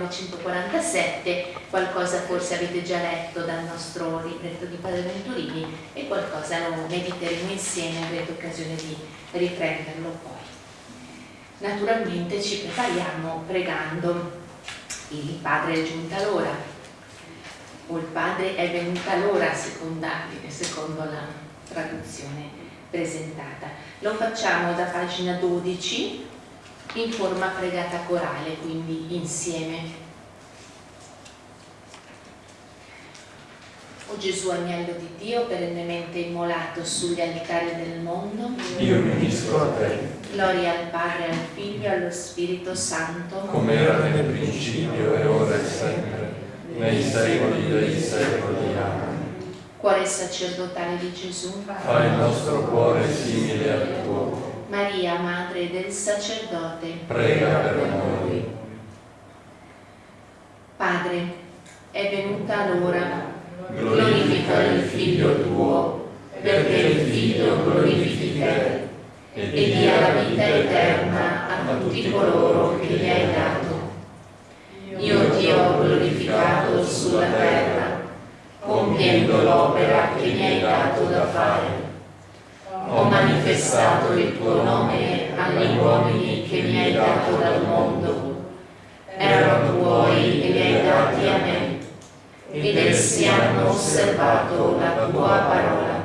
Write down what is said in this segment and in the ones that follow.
3 giugno 1947, qualcosa forse avete già letto dal nostro libretto di Padre Venturini e qualcosa lo mediteremo insieme, avrete occasione di riprenderlo poi. Naturalmente ci prepariamo pregando il Padre è giunta l'ora, o il Padre è venuta l'ora, secondo la traduzione presentata. Lo facciamo da pagina 12 in forma pregata corale, quindi insieme. O Gesù agnello di Dio, perennemente immolato sugli altari del mondo, io mi unisco a te. Gloria al Padre, al Figlio e allo Spirito Santo, come era nel principio e ora e sempre, nei secoli dei secoli. Amen. Cuore sacerdotale di Gesù, fa il nostro cuore simile al tuo Maria, Madre del Sacerdote, prega per noi. Padre, è venuta l'ora, glorifica il Figlio tuo, perché il Figlio glorifichi te e dia la vita eterna a tutti coloro che gli hai dato. Io ti ho glorificato sulla terra, compiendo l'opera che mi hai dato da fare manifestato il tuo nome agli uomini che mi hai dato dal mondo. Erano tuoi e li hai dati a me, ed essi hanno osservato la tua parola.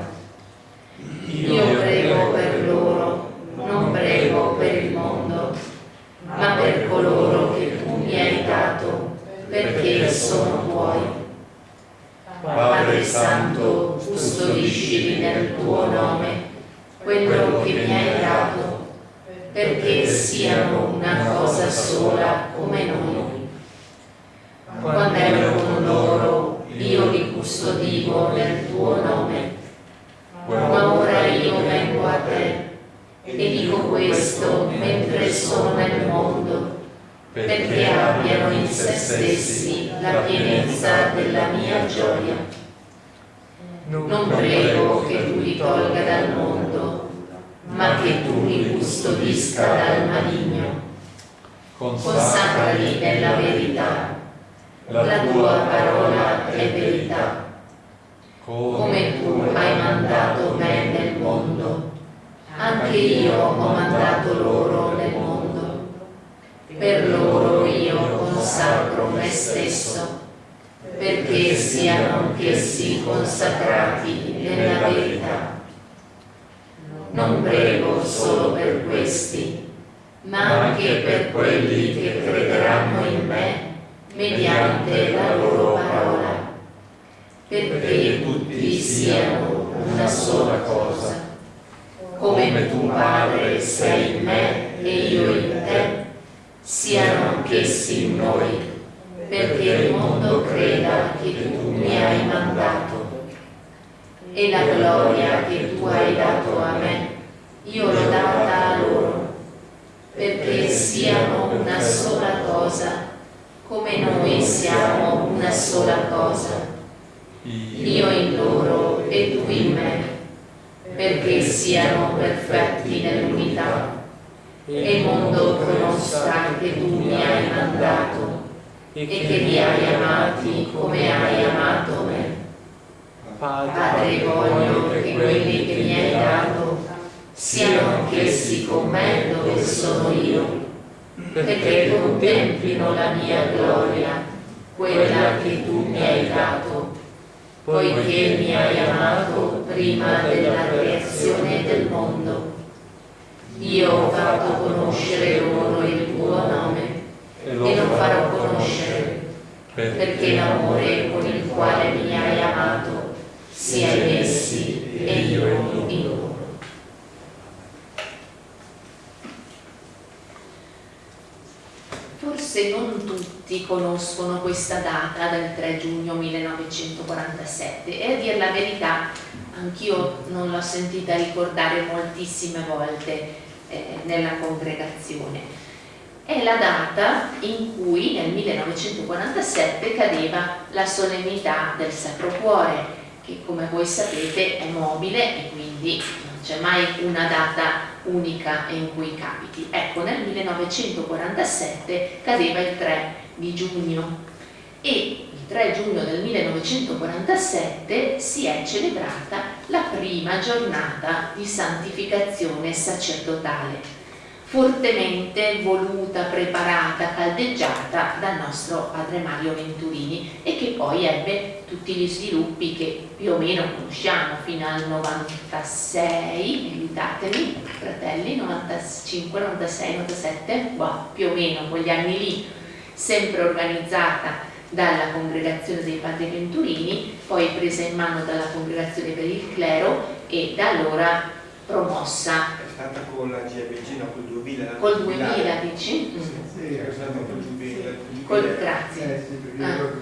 Io prego per loro, non prego per il mondo, ma per coloro che tu mi hai dato, perché sono tuoi. Padre Santo, custodiscili nel tuo nome quello che mi hai dato, perché siano una cosa sola come noi. Quando ero con loro, io li custodivo nel tuo nome, ma ora io vengo a te e dico questo mentre sono nel mondo, perché abbiano in se stessi la pienezza della mia gioia. Non prego che tu li tolga dal mondo, ma che tu li custodisca dal maligno. Consacrali nella verità. La tua parola è verità. Come tu hai mandato me nel mondo, anche io ho mandato loro nel mondo. Per loro io consacro me stesso perché siano anch'essi consacrati nella verità. Non prego solo per questi, ma anche per quelli che crederanno in me mediante la loro parola, perché tutti siano una sola cosa. Come tu, Padre, sei in me e io in te, siano anch'essi in noi perché il mondo creda che tu mi hai mandato. E la gloria che tu hai dato a me, io l'ho data a loro, perché siano una sola cosa, come noi siamo una sola cosa. Io in loro e tu in me, perché siano perfetti nell'unità, e il mondo conosca che tu mi hai mandato e che li hai amati come hai amato me. Padre, voglio che quelli che mi hai dato siano anch'essi con me dove sono io, perché contemplino la mia gloria, quella che tu mi hai dato, poiché mi hai amato prima della creazione del mondo. Io ho fatto conoscere loro il tuo nome e lo farò conoscere, perché l'amore con il quale mi hai amato sia in essi e io in loro. Forse non tutti conoscono questa data del 3 giugno 1947 e a dire la verità anch'io non l'ho sentita ricordare moltissime volte eh, nella congregazione è la data in cui nel 1947 cadeva la solennità del Sacro Cuore, che come voi sapete è mobile e quindi non c'è mai una data unica in cui capiti. Ecco, nel 1947 cadeva il 3 di giugno e il 3 giugno del 1947 si è celebrata la prima giornata di santificazione sacerdotale fortemente voluta, preparata, caldeggiata dal nostro padre Mario Venturini e che poi ebbe tutti gli sviluppi che più o meno conosciamo fino al 96, aiutatemi fratelli, 95, 96, 97, bah, più o meno quegli anni lì, sempre organizzata dalla congregazione dei padri Venturini, poi presa in mano dalla congregazione per il clero e da allora promossa. Stata con la GBG, no, col 2000. Col 2000 dici? Sì, sì, è stata col 2000. Col, grazie. Eh sì, perché io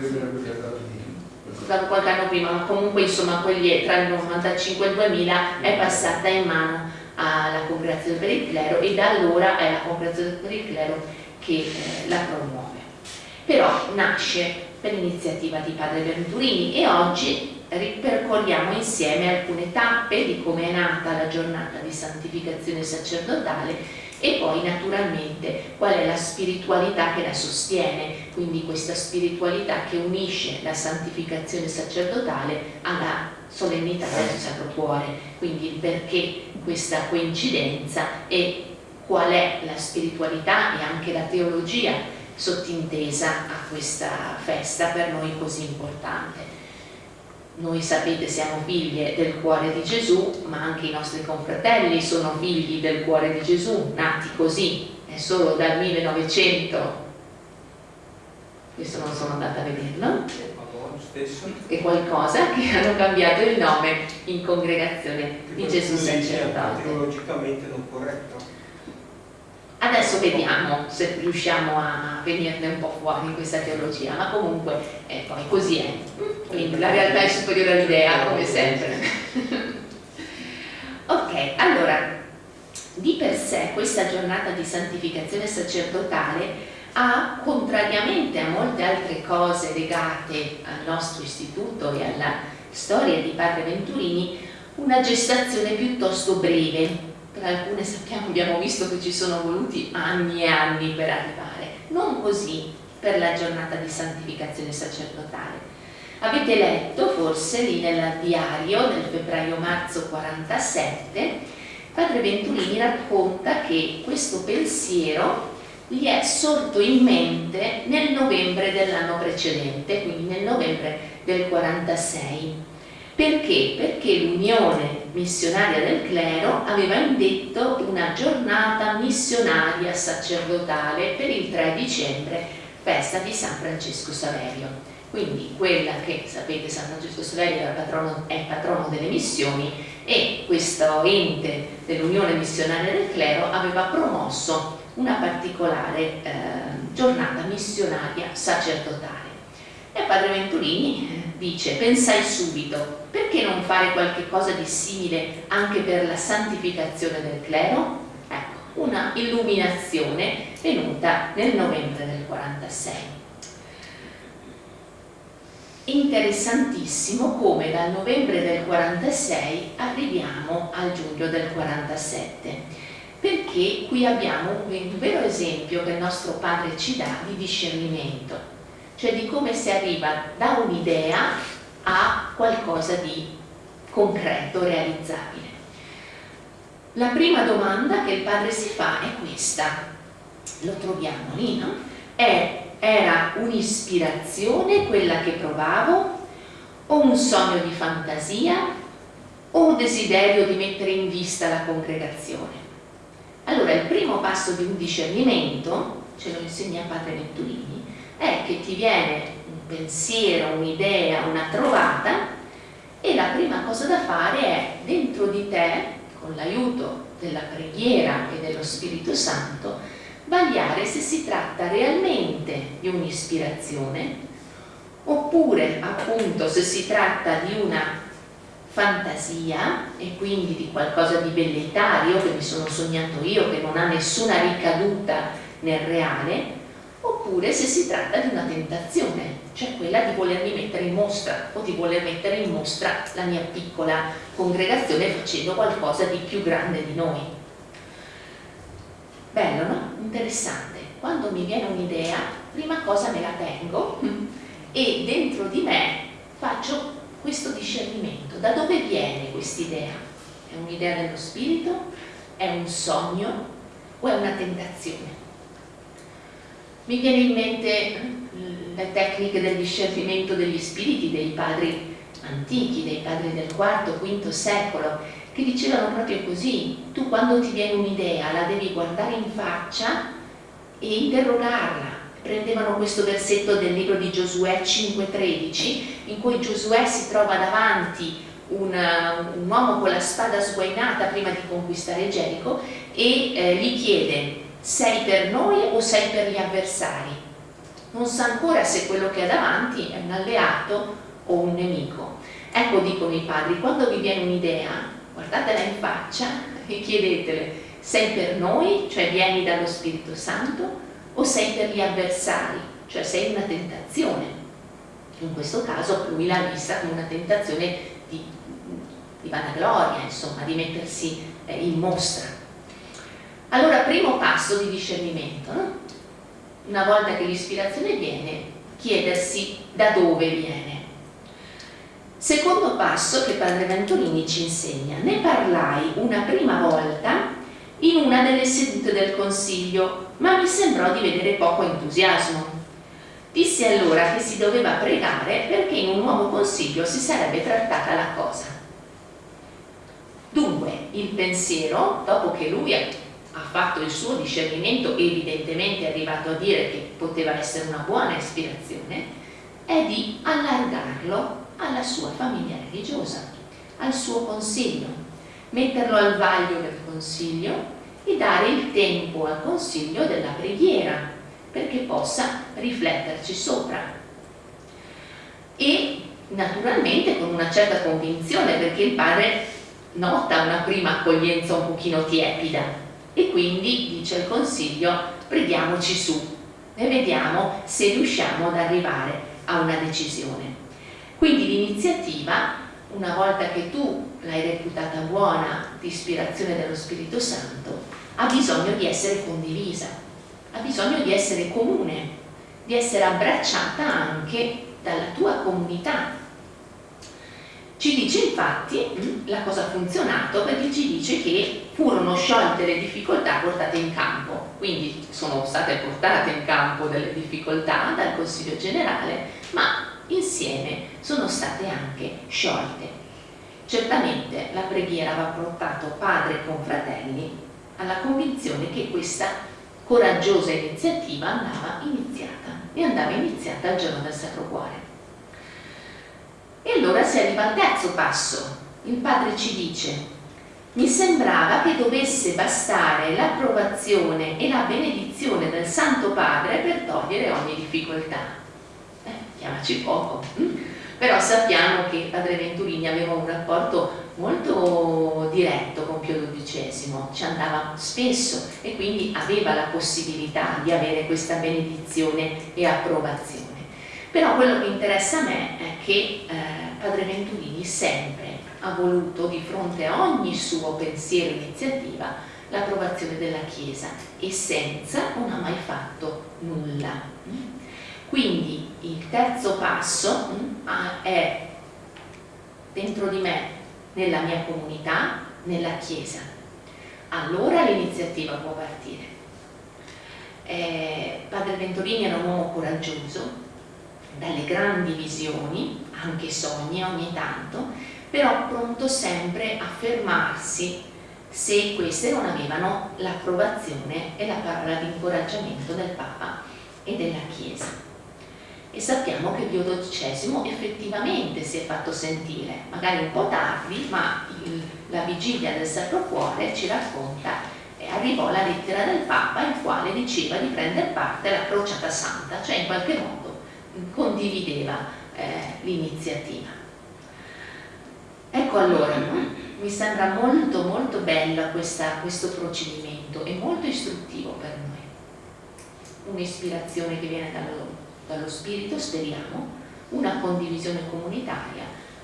Stato qualche anno prima, ma comunque insomma quelli, tra il 95 e il 2000 è passata in mano alla congregazione per il clero e da allora è la congregazione per il clero che eh, la promuove. Però nasce per iniziativa di padre Venturini e oggi ripercorriamo insieme alcune tappe di come è nata la giornata di santificazione sacerdotale e poi naturalmente qual è la spiritualità che la sostiene, quindi questa spiritualità che unisce la santificazione sacerdotale alla solennità del Sacro Cuore, quindi il perché questa coincidenza e qual è la spiritualità e anche la teologia sottintesa a questa festa per noi così importante noi sapete siamo figlie del cuore di Gesù, ma anche i nostri confratelli sono figli del cuore di Gesù, nati così, è solo dal 1900, questo non sono andata a vederlo, e qualcosa che hanno cambiato il nome in congregazione di Gesù sacerdote. Teologicamente non corretto. Adesso vediamo se riusciamo a venirne un po' fuori in questa teologia, ma comunque eh, poi così è. Quindi la realtà è superiore all'idea, come sempre. ok, allora, di per sé questa giornata di santificazione sacerdotale ha, contrariamente a molte altre cose legate al nostro istituto e alla storia di Padre Venturini, una gestazione piuttosto breve per alcune sappiamo, abbiamo visto che ci sono voluti anni e anni per arrivare, non così per la giornata di santificazione sacerdotale. Avete letto forse lì nel diario del febbraio-marzo 47, padre Venturini racconta che questo pensiero gli è sorto in mente nel novembre dell'anno precedente, quindi nel novembre del 46 perché? Perché l'Unione Missionaria del Clero aveva indetto una giornata missionaria sacerdotale per il 3 dicembre, festa di San Francesco Saverio. Quindi quella che, sapete, San Francesco Saverio è patrono, è patrono delle missioni e questo ente dell'Unione Missionaria del Clero aveva promosso una particolare eh, giornata missionaria sacerdotale. E Padre Venturini dice, pensai subito, perché non fare qualche cosa di simile anche per la santificazione del clero? Ecco, una illuminazione venuta nel novembre del 46. Interessantissimo come dal novembre del 46 arriviamo al giugno del 47, perché qui abbiamo un vero esempio che il nostro padre ci dà di discernimento cioè di come si arriva da un'idea a qualcosa di concreto, realizzabile. La prima domanda che il padre si fa è questa, lo troviamo lì, no? È, era un'ispirazione quella che provavo o un sogno di fantasia o un desiderio di mettere in vista la congregazione? Allora il primo passo di un discernimento, ce lo insegna padre Venturini, è che ti viene un pensiero, un'idea, una trovata e la prima cosa da fare è dentro di te, con l'aiuto della preghiera e dello Spirito Santo, vagliare se si tratta realmente di un'ispirazione oppure appunto se si tratta di una fantasia e quindi di qualcosa di belletario che mi sono sognato io che non ha nessuna ricaduta nel reale oppure se si tratta di una tentazione, cioè quella di volermi mettere in mostra o di voler mettere in mostra la mia piccola congregazione facendo qualcosa di più grande di noi. Bello, no? Interessante. Quando mi viene un'idea, prima cosa me la tengo e dentro di me faccio questo discernimento. Da dove viene quest'idea? È un'idea dello spirito? È un sogno? O è una tentazione? Mi viene in mente le tecniche del discernimento degli spiriti dei padri antichi, dei padri del IV, V secolo, che dicevano proprio così, tu quando ti viene un'idea la devi guardare in faccia e interrogarla. Prendevano questo versetto del libro di Giosuè 5,13 in cui Giosuè si trova davanti una, un uomo con la spada sguainata prima di conquistare Gerico e eh, gli chiede sei per noi o sei per gli avversari? Non sa ancora se quello che ha davanti è un alleato o un nemico. Ecco, dicono i padri, quando vi viene un'idea, guardatela in faccia e chiedetele, sei per noi, cioè vieni dallo Spirito Santo, o sei per gli avversari, cioè sei una tentazione. In questo caso lui l'ha vista come una tentazione di, di vanagloria, insomma, di mettersi eh, in mostra. Allora, primo passo di discernimento, no? una volta che l'ispirazione viene, chiedersi da dove viene. Secondo passo che Padre Venturini ci insegna, ne parlai una prima volta in una delle sedute del Consiglio, ma mi sembrò di vedere poco entusiasmo. Dissi allora che si doveva pregare perché in un nuovo consiglio si sarebbe trattata la cosa. Dunque, il pensiero, dopo che lui ha fatto il suo discernimento, evidentemente è arrivato a dire che poteva essere una buona ispirazione, è di allargarlo alla sua famiglia religiosa, al suo consiglio, metterlo al vaglio del consiglio e dare il tempo al consiglio della preghiera perché possa rifletterci sopra. E naturalmente con una certa convinzione perché il padre nota una prima accoglienza un pochino tiepida e quindi dice il consiglio preghiamoci su e vediamo se riusciamo ad arrivare a una decisione. Quindi l'iniziativa, una volta che tu l'hai reputata buona di ispirazione dello Spirito Santo, ha bisogno di essere condivisa, ha bisogno di essere comune, di essere abbracciata anche dalla tua comunità, ci dice infatti la cosa ha funzionato perché ci dice che furono sciolte le difficoltà portate in campo, quindi sono state portate in campo delle difficoltà dal Consiglio generale, ma insieme sono state anche sciolte. Certamente la preghiera aveva portato padre e confratelli alla convinzione che questa coraggiosa iniziativa andava iniziata e andava iniziata al giorno del Sacro Cuore. E allora si arriva al terzo passo. Il padre ci dice, mi sembrava che dovesse bastare l'approvazione e la benedizione del Santo Padre per togliere ogni difficoltà. Eh, chiamaci poco. Hm? Però sappiamo che Padre Venturini aveva un rapporto molto diretto con Pio XII, ci andava spesso e quindi aveva la possibilità di avere questa benedizione e approvazione. Però quello che interessa a me è che eh, Padre Venturini sempre ha voluto di fronte a ogni suo pensiero e iniziativa l'approvazione della Chiesa e senza non ha mai fatto nulla. Quindi il terzo passo mm, è dentro di me, nella mia comunità, nella Chiesa. Allora l'iniziativa può partire. Eh, Padre Venturini era un uomo coraggioso, dalle grandi visioni, anche sogni ogni tanto, però pronto sempre a fermarsi se queste non avevano l'approvazione e la parola di incoraggiamento del Papa e della Chiesa. E sappiamo che Pio XII effettivamente si è fatto sentire, magari un po' tardi, ma il, la vigilia del Sacro Cuore ci racconta e arrivò la lettera del Papa il quale diceva di prendere parte alla crociata santa, cioè in qualche modo condivideva eh, l'iniziativa. Ecco allora, no? mi sembra molto molto bello questa, questo procedimento e molto istruttivo per noi. un'ispirazione che viene dallo, dallo Spirito, speriamo, una condivisione comunitaria,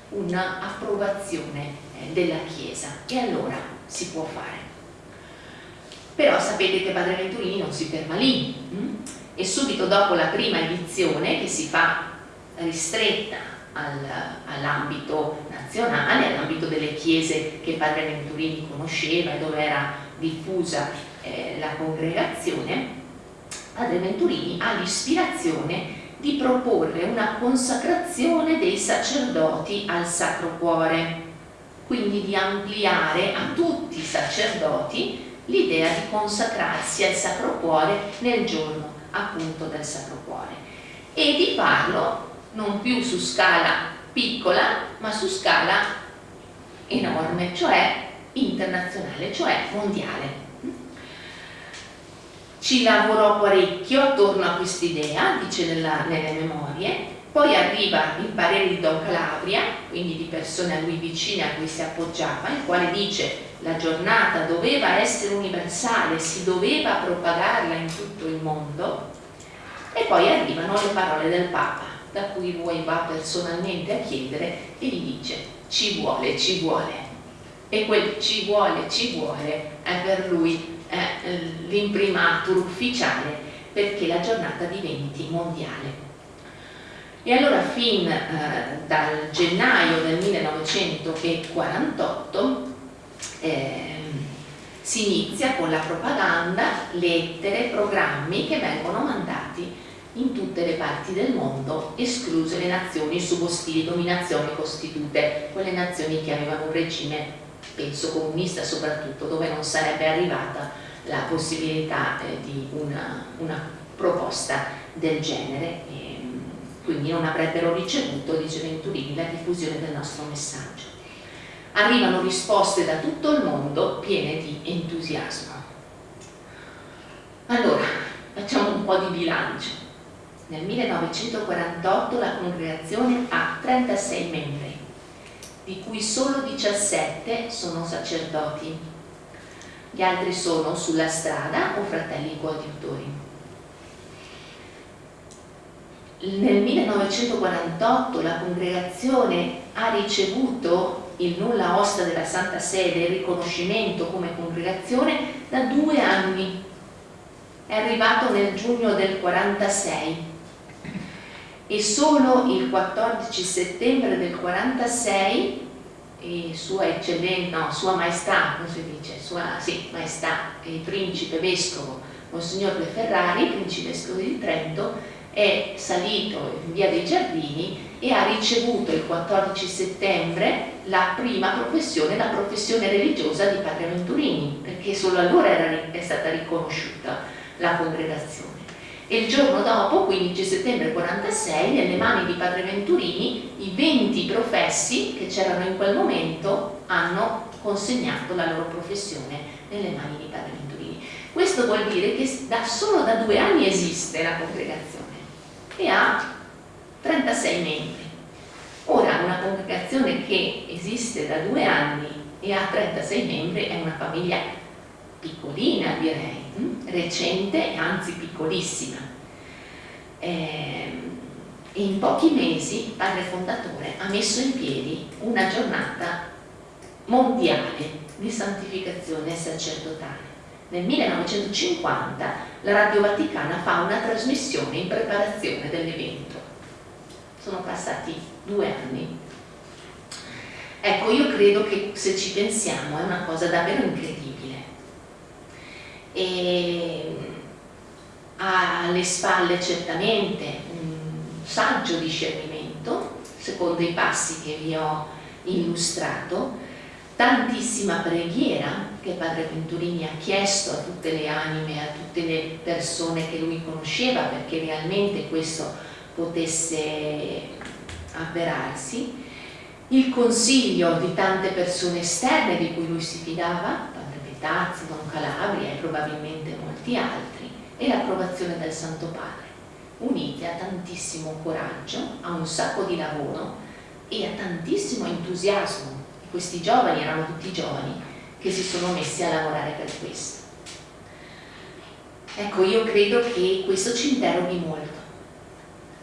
un'approvazione eh, della Chiesa e allora si può fare. Però sapete che Padre Venturini non si ferma lì hm? E subito dopo la prima edizione che si fa ristretta al, all'ambito nazionale, all'ambito delle chiese che Padre Venturini conosceva e dove era diffusa eh, la congregazione, Padre Venturini ha l'ispirazione di proporre una consacrazione dei sacerdoti al Sacro Cuore, quindi di ampliare a tutti i sacerdoti l'idea di consacrarsi al Sacro Cuore nel giorno appunto del Sacro Cuore e di farlo non più su scala piccola ma su scala enorme, cioè internazionale, cioè mondiale. Ci lavorò parecchio attorno a quest'idea, dice nella, nelle memorie, poi arriva il parere di Don Calabria, quindi di persone a lui vicine a cui si appoggiava, il quale dice la giornata doveva essere universale, si doveva propagarla in tutto il mondo, e poi arrivano le parole del Papa, da cui lui va personalmente a chiedere e gli dice ci vuole, ci vuole. E quel ci vuole, ci vuole è per lui eh, l'imprimatur ufficiale perché la giornata diventi mondiale. E allora fin eh, dal gennaio del 1948 eh, si inizia con la propaganda, lettere, programmi che vengono mandati in tutte le parti del mondo, escluse le nazioni sub ostili dominazione quelle nazioni che avevano un regime penso comunista soprattutto, dove non sarebbe arrivata la possibilità eh, di una, una, proposta del genere, e, quindi non avrebbero ricevuto, dice Venturini, la diffusione del nostro messaggio. Arrivano risposte da tutto il mondo piene di entusiasmo. Allora, facciamo un po' di bilancio. Nel 1948 la congregazione ha 36 membri, di cui solo 17 sono sacerdoti. Gli altri sono sulla strada o fratelli coadiutori. Nel 1948 la congregazione ha ricevuto il nulla osta della Santa Sede, il riconoscimento come congregazione da due anni. È arrivato nel giugno del 46 e solo il 14 settembre del 46 sua eccellenza, no, sua maestà, come si dice, sua sì, maestà, il principe vescovo Monsignor De Ferrari, principe vescovo di Trento, è salito in via dei Giardini e ha ricevuto il 14 settembre la prima professione, la professione religiosa di Padre Venturini, perché solo allora era, è stata riconosciuta la congregazione e il giorno dopo, 15 settembre 46, nelle mani di Padre Venturini, i 20 professi che c'erano in quel momento hanno consegnato la loro professione nelle mani di Padre Venturini. Questo vuol dire che da, solo da due anni esiste la congregazione e ha 36 membri. Ora, una congregazione che esiste da due anni e ha 36 membri è una famiglia piccolina direi, hm? recente anzi piccolissima. Eh, in pochi mesi padre fondatore ha messo in piedi una giornata mondiale di santificazione sacerdotale. Nel 1950 la Radio Vaticana fa una trasmissione in preparazione dell'evento. Sono passati due anni. Ecco, io credo che se ci pensiamo è una cosa davvero incredibile e ha alle spalle certamente un saggio discernimento, secondo i passi che vi ho illustrato, tantissima preghiera che Padre Venturini ha chiesto a tutte le anime, a tutte le persone che lui conosceva perché realmente questo potesse avverarsi, il consiglio di tante persone esterne di cui lui si fidava, Tazzi, Don Calabria e probabilmente molti altri, e l'approvazione del Santo Padre, unite a tantissimo coraggio, a un sacco di lavoro e a tantissimo entusiasmo. Questi giovani erano tutti giovani che si sono messi a lavorare per questo. Ecco, io credo che questo ci interroghi molto,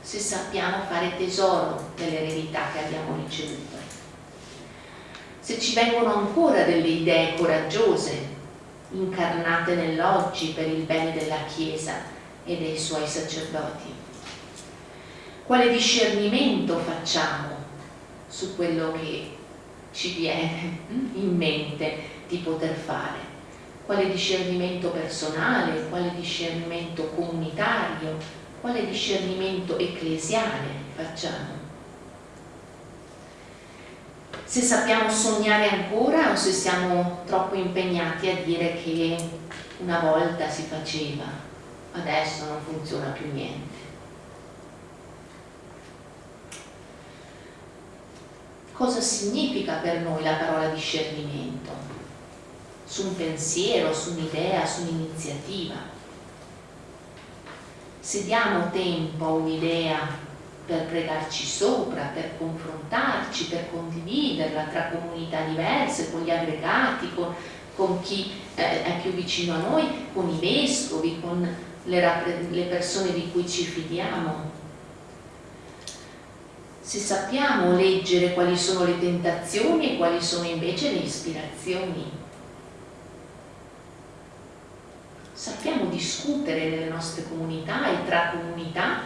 se sappiamo fare tesoro dell'eredità che abbiamo ricevuto. Se ci vengono ancora delle idee coraggiose, incarnate nell'oggi per il bene della Chiesa e dei suoi sacerdoti. Quale discernimento facciamo su quello che ci viene in mente di poter fare? Quale discernimento personale, quale discernimento comunitario, quale discernimento ecclesiale facciamo? Se sappiamo sognare ancora o se siamo troppo impegnati a dire che una volta si faceva, adesso non funziona più niente. Cosa significa per noi la parola discernimento? Su un pensiero, su un'idea, su un'iniziativa. Se diamo tempo a un'idea per pregarci sopra, per confrontarci, per condividerla tra comunità diverse, con gli aggregati, con, con chi eh, è più vicino a noi, con i vescovi, con le, le persone di cui ci fidiamo, se sappiamo leggere quali sono le tentazioni e quali sono invece le ispirazioni. Sappiamo discutere nelle nostre comunità e tra comunità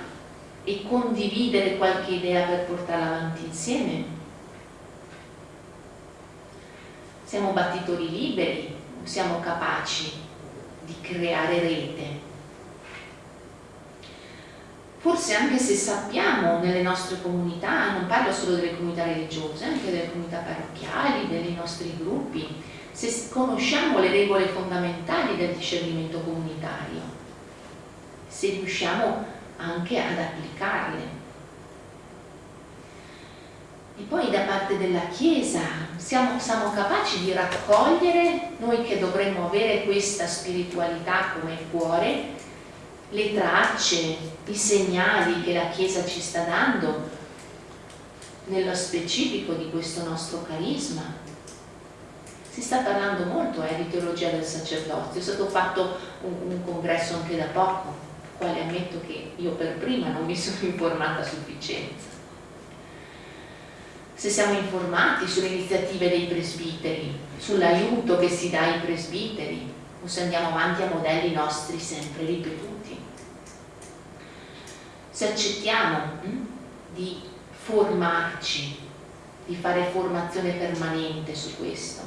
e condividere qualche idea per portarla avanti insieme. Siamo battitori liberi, siamo capaci di creare rete forse anche se sappiamo nelle nostre comunità, non parlo solo delle comunità religiose, anche delle comunità parrocchiali, dei nostri gruppi, se conosciamo le regole fondamentali del discernimento comunitario, se riusciamo anche ad applicarle. E poi da parte della Chiesa siamo, siamo capaci di raccogliere, noi che dovremmo avere questa spiritualità come cuore, le tracce, i segnali che la Chiesa ci sta dando nello specifico di questo nostro carisma. Si sta parlando molto eh, di teologia del sacerdozio, è stato fatto un, un congresso anche da poco, quale ammetto che io per prima non mi sono informata a sufficienza. Se siamo informati sulle iniziative dei presbiteri, sull'aiuto che si dà ai presbiteri, o se andiamo avanti a modelli nostri sempre ripetuti se accettiamo hm, di formarci, di fare formazione permanente su questo.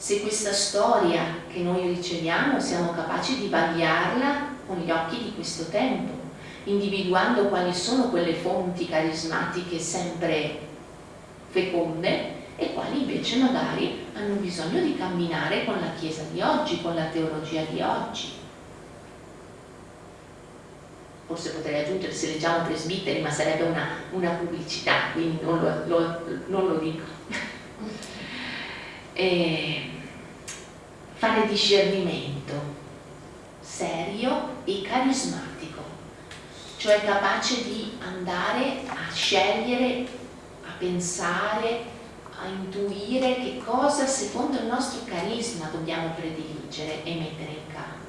Se questa storia che noi riceviamo siamo capaci di vagliarla con gli occhi di questo tempo, individuando quali sono quelle fonti carismatiche sempre feconde e quali invece magari hanno bisogno di camminare con la Chiesa di oggi, con la teologia di oggi forse potrei aggiungere se leggiamo presbiteri, ma sarebbe una, una pubblicità, quindi non lo, lo, non lo dico. E fare discernimento serio e carismatico, cioè capace di andare a scegliere, a pensare, a intuire che cosa secondo il nostro carisma dobbiamo prediligere e mettere in campo.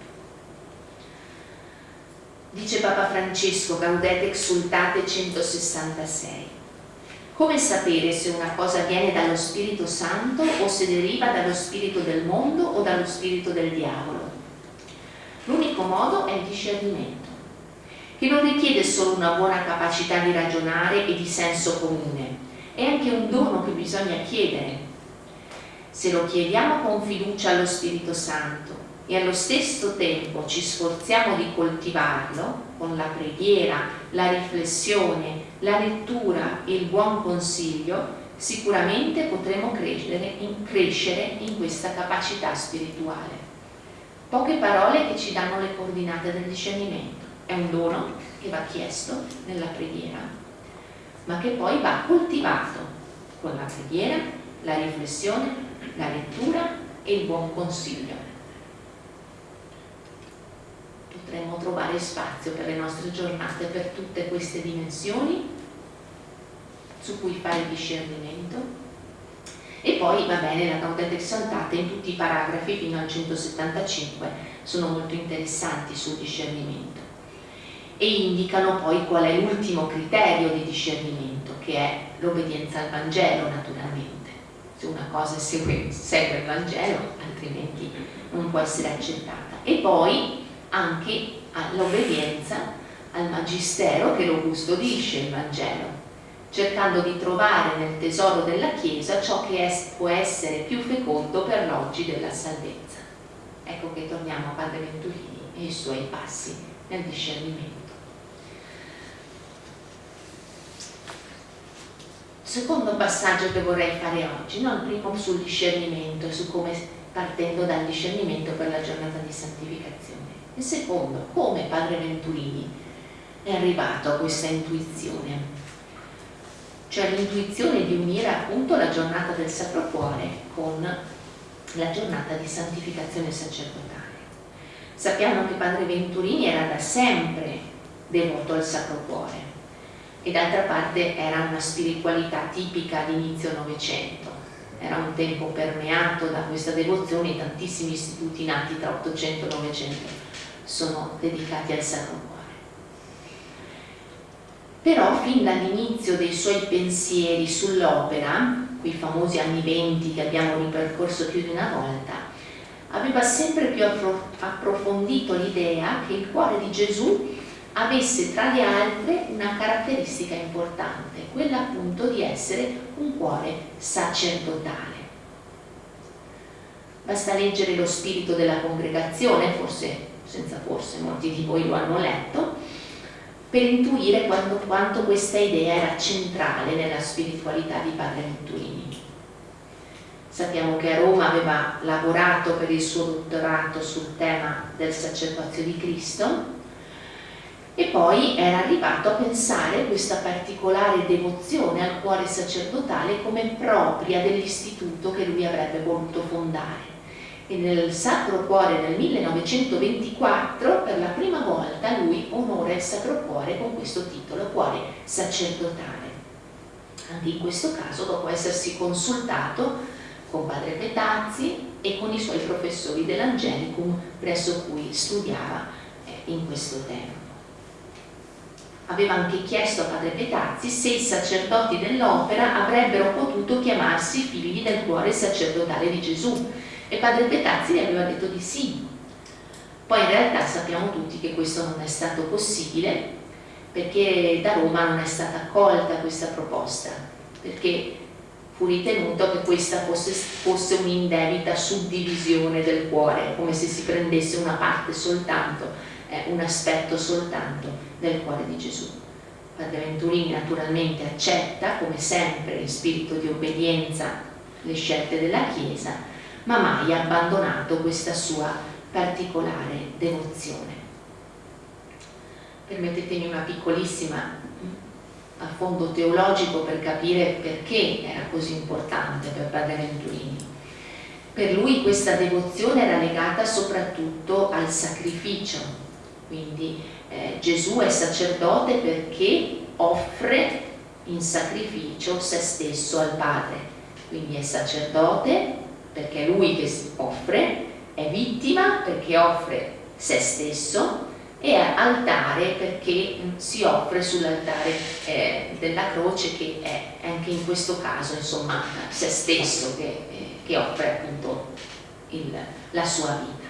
Dice Papa Francesco, Gaudete Exultate 166. Come sapere se una cosa viene dallo Spirito Santo o se deriva dallo spirito del mondo o dallo spirito del diavolo? L'unico modo è il discernimento, che non richiede solo una buona capacità di ragionare e di senso comune, è anche un dono che bisogna chiedere. Se lo chiediamo con fiducia allo Spirito Santo e allo stesso tempo ci sforziamo di coltivarlo con la preghiera, la riflessione, la lettura e il buon consiglio, sicuramente potremo crescere in, crescere in questa capacità spirituale. Poche parole che ci danno le coordinate del discernimento. È un dono che va chiesto nella preghiera, ma che poi va coltivato con la preghiera, la riflessione, la lettura e il buon consiglio potremmo trovare spazio per le nostre giornate per tutte queste dimensioni su cui fare discernimento E poi va bene la Gaudete Exaltate in tutti i paragrafi fino al 175 sono molto interessanti sul discernimento e indicano poi qual è l'ultimo criterio di discernimento che è l'obbedienza al Vangelo naturalmente. Se una cosa segue, segue il Vangelo altrimenti non può essere accettata. E poi anche l'obbedienza al Magistero che lo custodisce il Vangelo cercando di trovare nel tesoro della Chiesa ciò che è, può essere più fecondo per l'oggi della salvezza. Ecco che torniamo a Padre Venturini e i suoi passi nel discernimento. Secondo passaggio che vorrei fare oggi, no? il primo sul discernimento su come partendo dal discernimento per la giornata di santificazione. Il secondo, come Padre Venturini è arrivato a questa intuizione cioè l'intuizione di unire appunto la giornata del Sacro Cuore con la giornata di santificazione sacerdotale. Sappiamo che Padre Venturini era da sempre devoto al Sacro Cuore e d'altra parte era una spiritualità tipica di inizio Novecento. Era un tempo permeato da questa devozione, tantissimi istituti nati tra 800 e 900 sono dedicati al Sacro Cuore però fin dall'inizio dei suoi pensieri sull'opera, quei famosi anni venti che abbiamo ripercorso più di una volta, aveva sempre più approfondito l'idea che il cuore di Gesù avesse tra le altre una caratteristica importante, quella appunto di essere un cuore sacerdotale. Basta leggere lo spirito della congregazione, forse, senza forse, molti di voi lo hanno letto, per intuire quando, quanto questa idea era centrale nella spiritualità di Padre Venturini. Sappiamo che a Roma aveva lavorato per il suo dottorato sul tema del sacerdozio di Cristo e poi era arrivato a pensare questa particolare devozione al cuore sacerdotale come propria dell'istituto che lui avrebbe voluto fondare e nel Sacro Cuore nel 1924 per la prima volta lui onora il Sacro Cuore con questo titolo, Cuore sacerdotale. Anche in questo caso dopo essersi consultato con padre Petazzi e con i suoi professori dell'Angelicum presso cui studiava eh, in questo tempo. Aveva anche chiesto a padre Petazzi se i sacerdoti dell'opera avrebbero potuto chiamarsi figli del cuore sacerdotale di Gesù e padre Petazzi gli aveva detto di sì. Poi in realtà sappiamo tutti che questo non è stato possibile perché da Roma non è stata accolta questa proposta, perché fu ritenuto che questa fosse, fosse un'indebita suddivisione del cuore, come se si prendesse una parte soltanto, eh, un aspetto soltanto del cuore di Gesù. Padre Venturini naturalmente accetta, come sempre, in spirito di obbedienza, le scelte della Chiesa, ma mai abbandonato questa sua particolare devozione. Permettetemi una piccolissima affondo teologico per capire perché era così importante per Padre Venturini. Per lui questa devozione era legata soprattutto al sacrificio, quindi eh, Gesù è sacerdote perché offre in sacrificio se stesso al Padre, quindi è sacerdote perché è lui che offre, è vittima perché offre se stesso e è altare perché si offre sull'altare eh, della croce che è anche in questo caso insomma se stesso che, eh, che offre appunto il, la sua vita.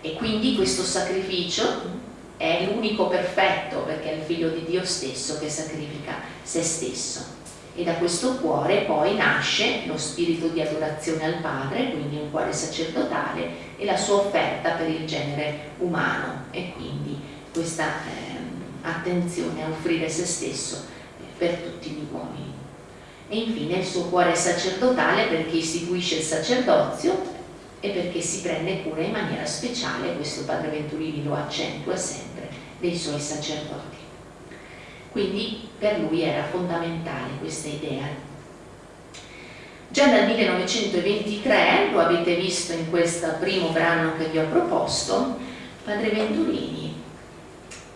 E quindi questo sacrificio è l'unico perfetto perché è il figlio di Dio stesso che sacrifica se stesso e da questo cuore poi nasce lo spirito di adorazione al Padre, quindi un cuore sacerdotale e la sua offerta per il genere umano e quindi questa eh, attenzione a offrire se stesso per tutti gli uomini. E infine il suo cuore sacerdotale perché istituisce il sacerdozio e perché si prende cura in maniera speciale, questo Padre Venturini lo accentua sempre, dei suoi sacerdoti. Quindi per lui era fondamentale questa idea. Già dal 1923, lo avete visto in questo primo brano che vi ho proposto, Padre Venturini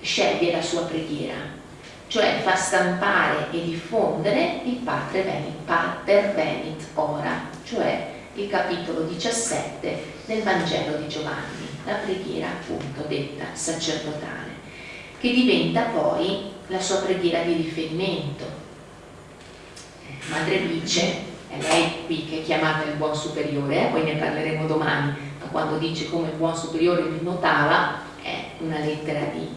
sceglie la sua preghiera, cioè fa stampare e diffondere il Pater Venit, Pater Venit ora, cioè il capitolo 17 del Vangelo di Giovanni, la preghiera appunto detta sacerdotale, che diventa poi la sua preghiera di riferimento. Madre Vice, è lei qui che è chiamata il buon superiore, eh? poi ne parleremo domani, ma quando dice come il buon superiore mi notava, è una lettera di,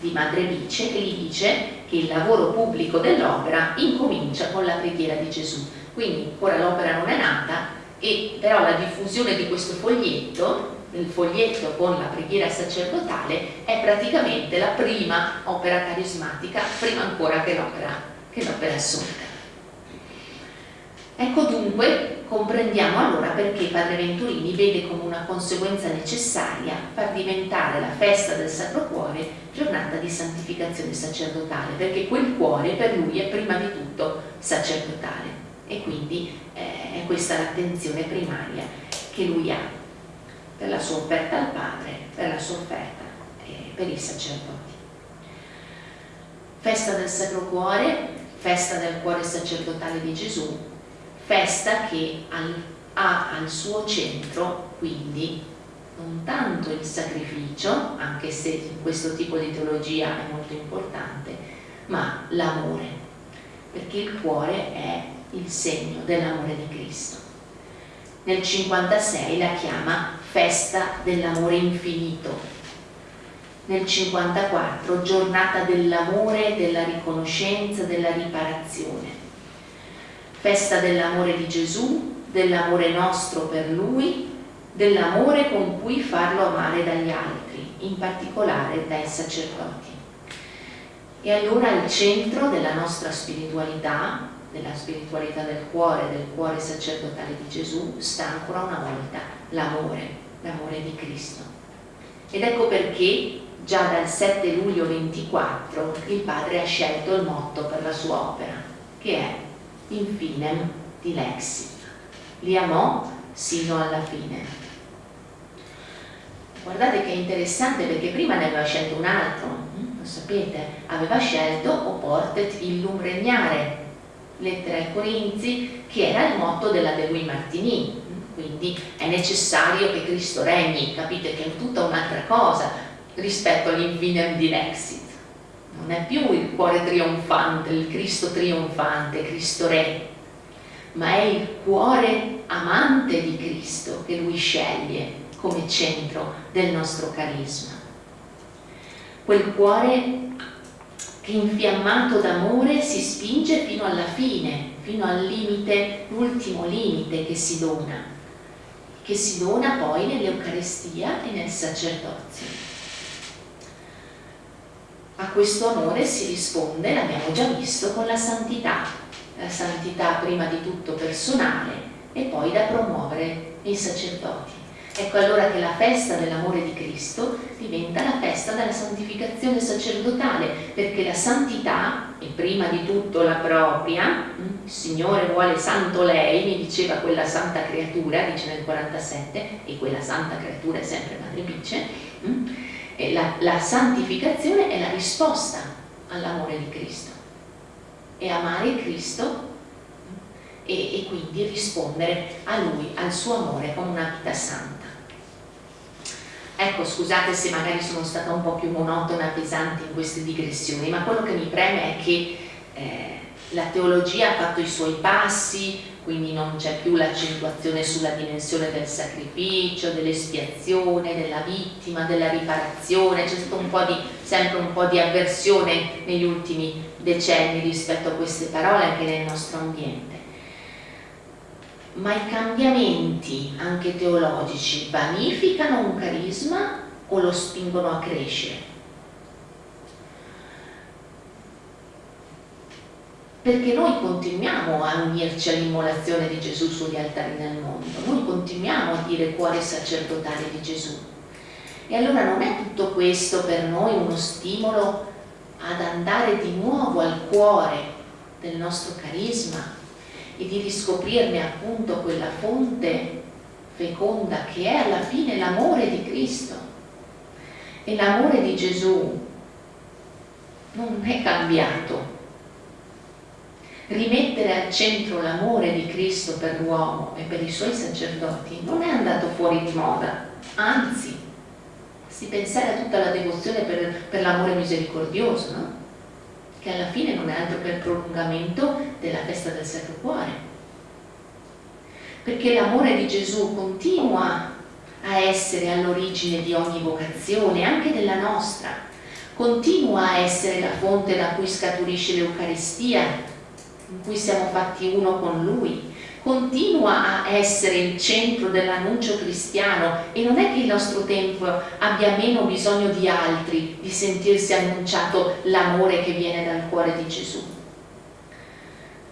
di Madre Vice che gli dice che il lavoro pubblico dell'opera incomincia con la preghiera di Gesù. Quindi ora l'opera non è nata, e però la diffusione di questo foglietto il foglietto con la preghiera sacerdotale è praticamente la prima opera carismatica prima ancora che l'opera assunta. Ecco dunque comprendiamo allora perché Padre Venturini vede come una conseguenza necessaria far diventare la festa del Sacro Cuore giornata di santificazione sacerdotale perché quel cuore per lui è prima di tutto sacerdotale. E quindi eh, è questa l'attenzione primaria che lui ha per la sua offerta al Padre, per la sua offerta eh, per i sacerdoti. Festa del Sacro Cuore, festa del cuore sacerdotale di Gesù, festa che ha al suo centro quindi non tanto il sacrificio, anche se in questo tipo di teologia è molto importante, ma l'amore, perché il cuore è il segno dell'amore di Cristo. Nel 56 la chiama festa dell'amore infinito. Nel 54 giornata dell'amore, della riconoscenza, della riparazione. Festa dell'amore di Gesù, dell'amore nostro per Lui, dell'amore con cui farlo amare dagli altri, in particolare dai sacerdoti. E allora il centro della nostra spiritualità della spiritualità del cuore, del cuore sacerdotale di Gesù, sta ancora una volta l'amore, l'amore di Cristo. Ed ecco perché già dal 7 luglio 24 il padre ha scelto il motto per la sua opera, che è Infinem dilexit. Li amò sino alla fine. Guardate che è interessante perché prima ne aveva scelto un altro, hm? lo sapete, aveva scelto o portet illum regnare, lettera ai Corinzi, che era il motto della De Guy Martini. Quindi è necessario che Cristo regni, capite che è tutta un'altra cosa rispetto all'infinem dilexit. Non è più il cuore trionfante, il Cristo trionfante, Cristo Re, ma è il cuore amante di Cristo che lui sceglie come centro del nostro carisma. Quel cuore infiammato d'amore si spinge fino alla fine, fino al limite, l'ultimo limite che si dona, che si dona poi nell'Eucarestia e nel sacerdozio. A questo amore si risponde, l'abbiamo già visto, con la santità, la santità prima di tutto personale e poi da promuovere nei sacerdoti. Ecco allora che la festa dell'amore di Cristo diventa la festa della santificazione sacerdotale, perché la santità, e prima di tutto la propria, mm, il Signore vuole santo lei, mi diceva quella santa creatura, dice nel 47, e quella santa creatura è sempre Madre Bice, mm, la, la santificazione è la risposta all'amore di Cristo. E amare Cristo mm, e, e, quindi rispondere a Lui, al suo amore con una vita santa. Ecco, scusate se magari sono stata un po' più monotona, pesante in queste digressioni, ma quello che mi preme è che eh, la teologia ha fatto i suoi passi, quindi non c'è più l'accentuazione sulla dimensione del sacrificio, dell'espiazione, della vittima, della riparazione, c'è di, sempre un po' di avversione negli ultimi decenni rispetto a queste parole anche nel nostro ambiente ma i cambiamenti anche teologici vanificano un carisma o lo spingono a crescere? Perché noi continuiamo a unirci all'immolazione di Gesù sugli altari nel mondo, noi continuiamo a dire cuore sacerdotale di Gesù. E allora non è tutto questo per noi uno stimolo ad andare di nuovo al cuore del nostro carisma, e di riscoprirne appunto quella fonte feconda che è alla fine l'amore di Cristo. E l'amore di Gesù non è cambiato. Rimettere al centro l'amore di Cristo per l'uomo e per i suoi sacerdoti non è andato fuori di moda, anzi, si pensare a tutta la devozione per, per l'amore misericordioso, no? Che alla fine non è altro che il prolungamento della festa del Sacro Cuore. Perché l'amore di Gesù continua a essere all'origine di ogni vocazione, anche della nostra, continua a essere la fonte da cui scaturisce l'Eucaristia, in cui siamo fatti uno con Lui, continua a essere il centro dell'annuncio cristiano e non è che il nostro tempo abbia meno bisogno di altri, di sentirsi annunciato l'amore che viene dal cuore di Gesù.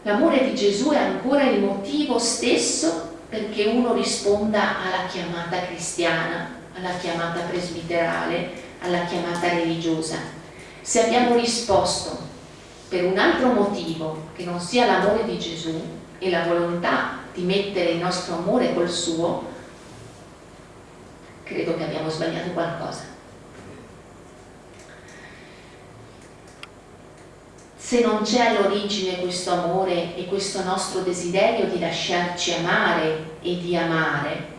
L'amore di Gesù è ancora il motivo stesso perché uno risponda alla chiamata cristiana, alla chiamata presbiterale, alla chiamata religiosa. Se abbiamo risposto per un altro motivo che non sia l'amore di Gesù e la volontà di mettere il nostro amore col suo, credo che abbiamo sbagliato qualcosa. Se non c'è all'origine questo amore e questo nostro desiderio di lasciarci amare e di amare,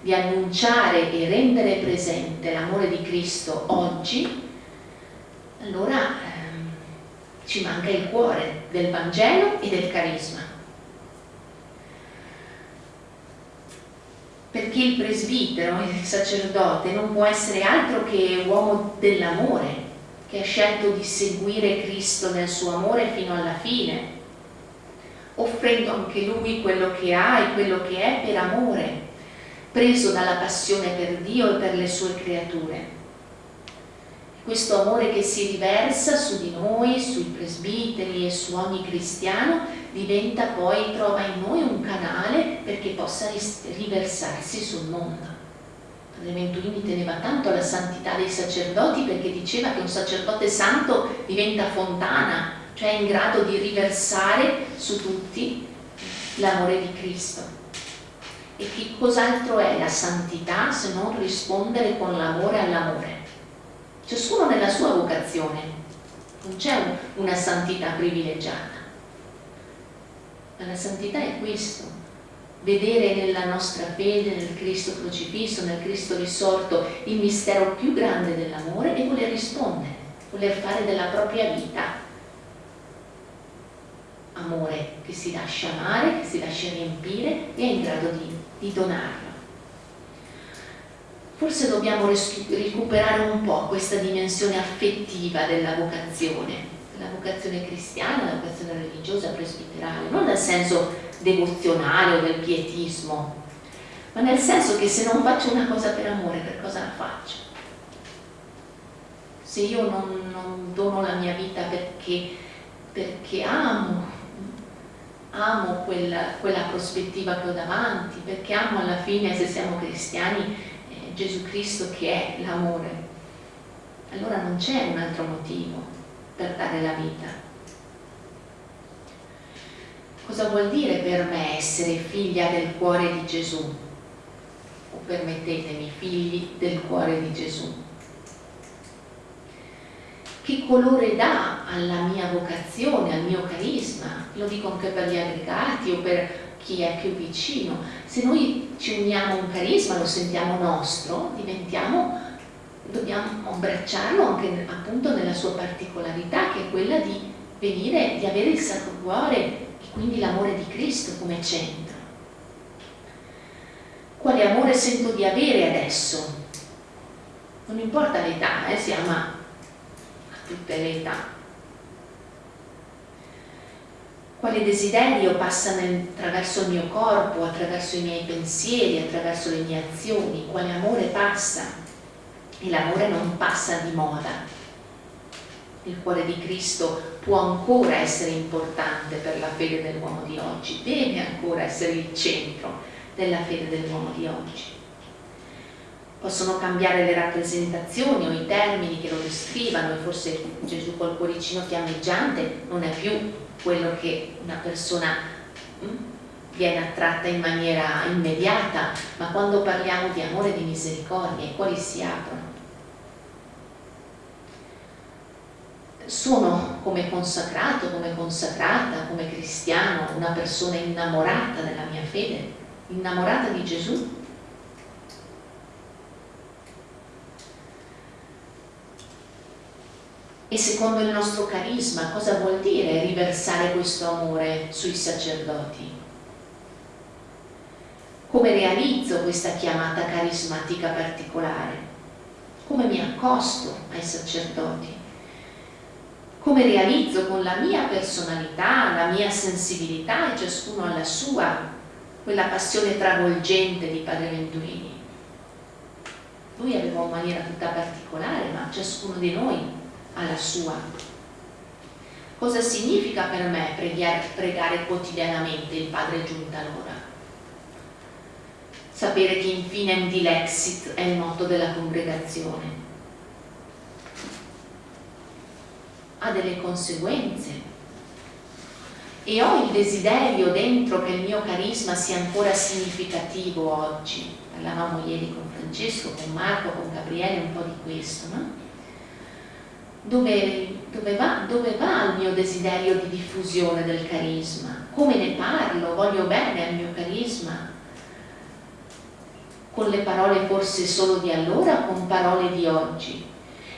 di annunciare e rendere presente l'amore di Cristo oggi, allora ehm, ci manca il cuore del Vangelo e del carisma. Perché il presbitero, il sacerdote, non può essere altro che uomo dell'amore, che ha scelto di seguire Cristo nel suo amore fino alla fine, offrendo anche lui quello che ha e quello che è per amore, preso dalla passione per Dio e per le sue creature. Questo amore che si riversa su di noi, sui presbiteri e su ogni cristiano, diventa poi, trova in noi un canale perché possa riversarsi sul mondo. Padre Venturini teneva tanto alla santità dei sacerdoti perché diceva che un sacerdote santo diventa fontana, cioè in grado di riversare su tutti l'amore di Cristo. E che cos'altro è la santità se non rispondere con l'amore all'amore? Ciascuno nella sua vocazione, non c'è una santità privilegiata, ma la santità è questo, vedere nella nostra fede, nel Cristo crocifisso, nel Cristo risorto, il mistero più grande dell'amore e voler rispondere, voler fare della propria vita amore che si lascia amare, che si lascia riempire e è in grado di, di donarlo. Forse dobbiamo recuperare un po' questa dimensione affettiva della vocazione, la vocazione cristiana, la vocazione religiosa, presbiterale, non nel senso devozionale o del pietismo, ma nel senso che se non faccio una cosa per amore, per cosa la faccio? Se io non, non dono la mia vita perché, perché amo, amo quella, quella, prospettiva che ho davanti, perché amo alla fine, se siamo cristiani, Gesù Cristo che è l'amore, allora non c'è un altro motivo per dare la vita. Cosa vuol dire per me essere figlia del cuore di Gesù? O permettetemi, figli del cuore di Gesù. Che colore dà alla mia vocazione, al mio carisma? Lo dico anche per gli aggregati o per chi è più vicino. Se noi ci uniamo a un carisma, lo sentiamo nostro, diventiamo, dobbiamo abbracciarlo anche appunto nella sua particolarità, che è quella di venire, di avere il Sacro Cuore quindi l'amore di Cristo come centro. Quale amore sento di avere adesso? Non importa l'età, eh, si ama a tutte le età. Quale desiderio passa attraverso il mio corpo, attraverso i miei pensieri, attraverso le mie azioni? Quale amore passa? E l'amore non passa di moda, il cuore di Cristo può ancora essere importante per la fede dell'uomo di oggi, deve ancora essere il centro della fede dell'uomo di oggi. Possono cambiare le rappresentazioni o i termini che lo descrivano e forse Gesù col cuoricino fiammeggiante non è più quello che una persona hm, viene attratta in maniera immediata, ma quando parliamo di amore e di misericordia i cuori si aprono sono come consacrato, come consacrata, come cristiano, una persona innamorata della mia fede, innamorata di Gesù? E secondo il nostro carisma cosa vuol dire riversare questo amore sui sacerdoti? Come realizzo questa chiamata carismatica particolare? Come mi accosto ai sacerdoti? Come realizzo con la mia personalità, la mia sensibilità e ciascuno alla sua, quella passione travolgente di Padre Venturini? Lui aveva una maniera tutta particolare, ma ciascuno di noi alla sua. Cosa significa per me pregare, quotidianamente il Padre giunta l'ora? Sapere che infine di l'exit è il motto della congregazione. Ha delle conseguenze. E ho il desiderio dentro che il mio carisma sia ancora significativo oggi. Parlavamo ieri con Francesco, con Marco, con Gabriele un po' di questo, no? Dove, dove, va, dove va il mio desiderio di diffusione del carisma? Come ne parlo? Voglio bene al mio carisma? Con le parole forse solo di allora o con parole di oggi?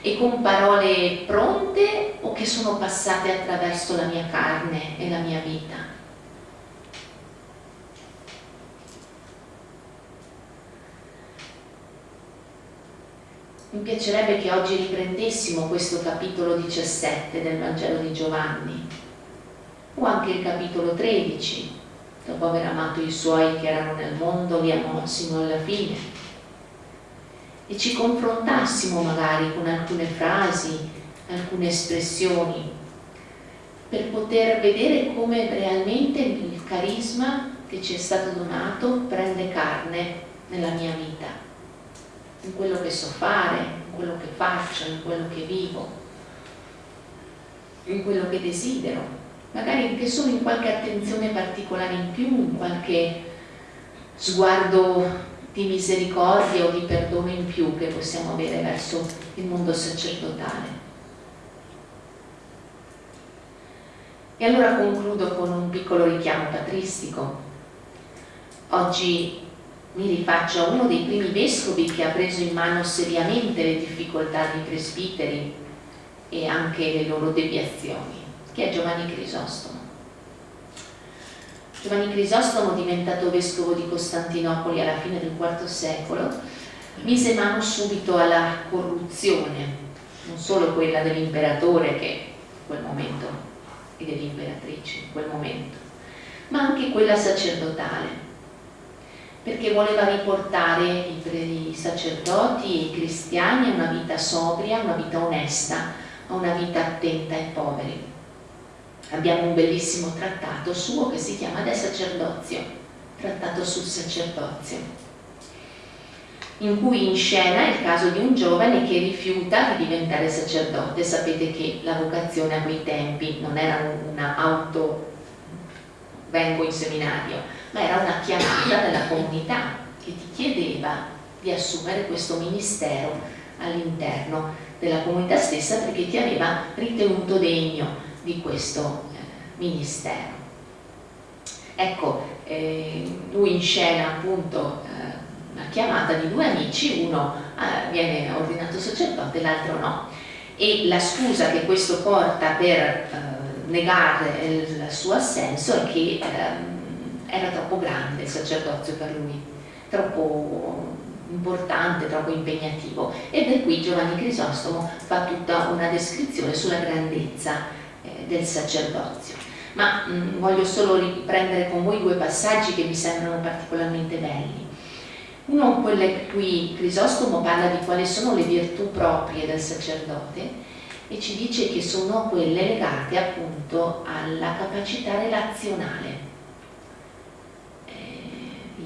E con parole pronte o che sono passate attraverso la mia carne e la mia vita? Mi piacerebbe che oggi riprendessimo questo capitolo 17 del Vangelo di Giovanni o anche il capitolo 13, dopo aver amato i suoi che erano nel mondo, li amò sino alla fine, e ci confrontassimo magari con alcune frasi, alcune espressioni, per poter vedere come realmente il carisma che ci è stato donato prende carne nella mia vita in quello che so fare, in quello che faccio, in quello che vivo, in quello che desidero, magari anche solo in qualche attenzione particolare in più, in qualche sguardo di misericordia o di perdono in più che possiamo avere verso il mondo sacerdotale. E allora concludo con un piccolo richiamo patristico. Oggi mi rifaccio a uno dei primi vescovi che ha preso in mano seriamente le difficoltà dei presbiteri e anche le loro deviazioni, che è Giovanni Crisostomo. Giovanni Crisostomo, diventato vescovo di Costantinopoli alla fine del IV secolo, mise mano subito alla corruzione, non solo quella dell'imperatore che in quel momento e dell'imperatrice in quel momento, ma anche quella sacerdotale perché voleva riportare i sacerdoti e i cristiani a una vita sobria, a una vita onesta, a una vita attenta ai poveri. Abbiamo un bellissimo trattato suo che si chiama De Sacerdozio, trattato sul sacerdozio, in cui inscena il caso di un giovane che rifiuta di diventare sacerdote. Sapete che la vocazione a quei tempi non era una auto vengo in seminario, ma era una chiamata della comunità che ti chiedeva di assumere questo ministero all'interno della comunità stessa perché ti aveva ritenuto degno di questo eh, ministero. Ecco, eh, lui inscena appunto eh, una chiamata di due amici, uno eh, viene ordinato sacerdote, l'altro no. E la scusa che questo porta per eh, negare il suo assenso è che ehm, era troppo grande il sacerdozio per lui, troppo importante, troppo impegnativo e da qui Giovanni Crisostomo fa tutta una descrizione sulla grandezza eh, del sacerdozio. Ma mh, mm, voglio solo riprendere con voi due passaggi che mi sembrano particolarmente belli. Uno, quello in cui Crisostomo parla di quali sono le virtù proprie del sacerdote e ci dice che sono quelle legate appunto alla capacità relazionale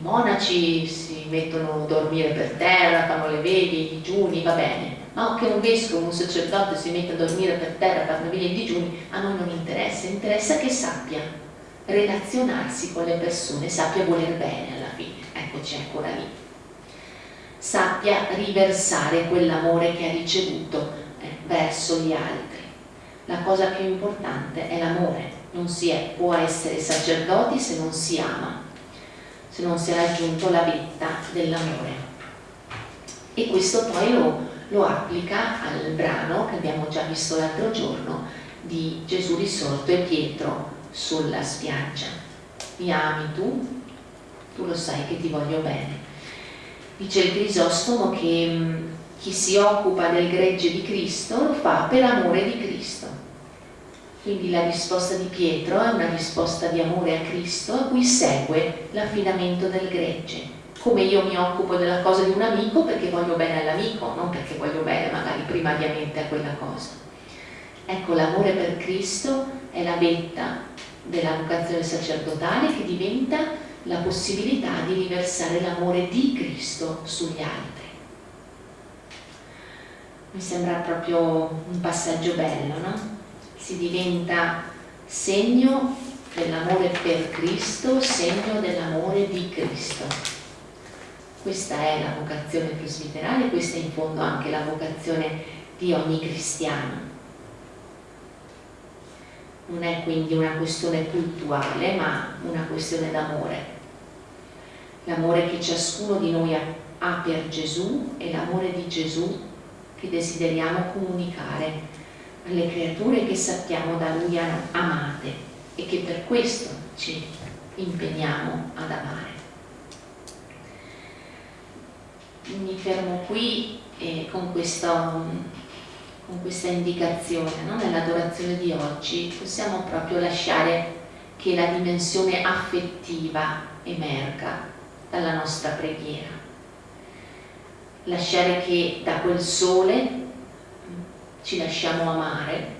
monaci si mettono a dormire per terra, fanno le veglie, i digiuni, va bene, ma che un vescovo, un sacerdote si mette a dormire per terra, fanno veglie e digiuni, a noi non interessa, interessa che sappia relazionarsi con le persone, sappia voler bene alla fine, eccoci ancora lì, sappia riversare quell'amore che ha ricevuto eh, verso gli altri. la cosa più importante è l'amore, non si è, può essere sacerdoti se non si ama, se non si è raggiunto la vetta dell'amore. E questo poi lo, lo applica al brano che abbiamo già visto l'altro giorno di Gesù risorto e Pietro sulla spiaggia. Mi ami tu? Tu lo sai che ti voglio bene. Dice il Crisostomo che mh, chi si occupa del gregge di Cristo lo fa per amore di Cristo. Quindi la risposta di Pietro è una risposta di amore a Cristo a cui segue l'affidamento del gregge. Come io mi occupo della cosa di un amico perché voglio bene all'amico, non perché voglio bene magari primariamente a quella cosa. Ecco, l'amore per Cristo è la vetta della vocazione sacerdotale che diventa la possibilità di riversare l'amore di Cristo sugli altri. Mi sembra proprio un passaggio bello, no? Si diventa segno dell'amore per Cristo, segno dell'amore di Cristo. Questa è la vocazione presbiterale, questa è in fondo anche la vocazione di ogni cristiano. Non è quindi una questione cultuale, ma una questione d'amore. L'amore che ciascuno di noi ha per Gesù e l'amore di Gesù che desideriamo comunicare alle creature che sappiamo da Lui amate e che per questo ci impegniamo ad amare. Mi fermo qui eh, con, questo, con, questa indicazione, no? nell'adorazione di oggi possiamo proprio lasciare che la dimensione affettiva emerga dalla nostra preghiera lasciare che da quel sole ci lasciamo amare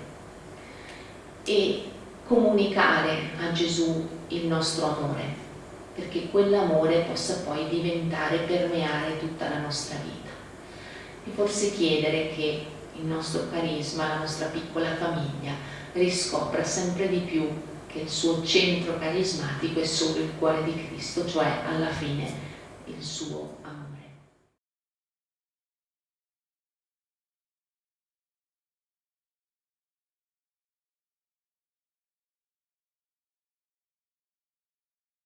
e comunicare a Gesù il nostro amore, perché quell'amore possa poi diventare, permeare tutta la nostra vita. E forse chiedere che il nostro carisma, la nostra piccola famiglia, riscopra sempre di più che il suo centro carismatico è solo il cuore di Cristo, cioè alla fine il suo amore.